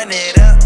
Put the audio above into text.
run it up.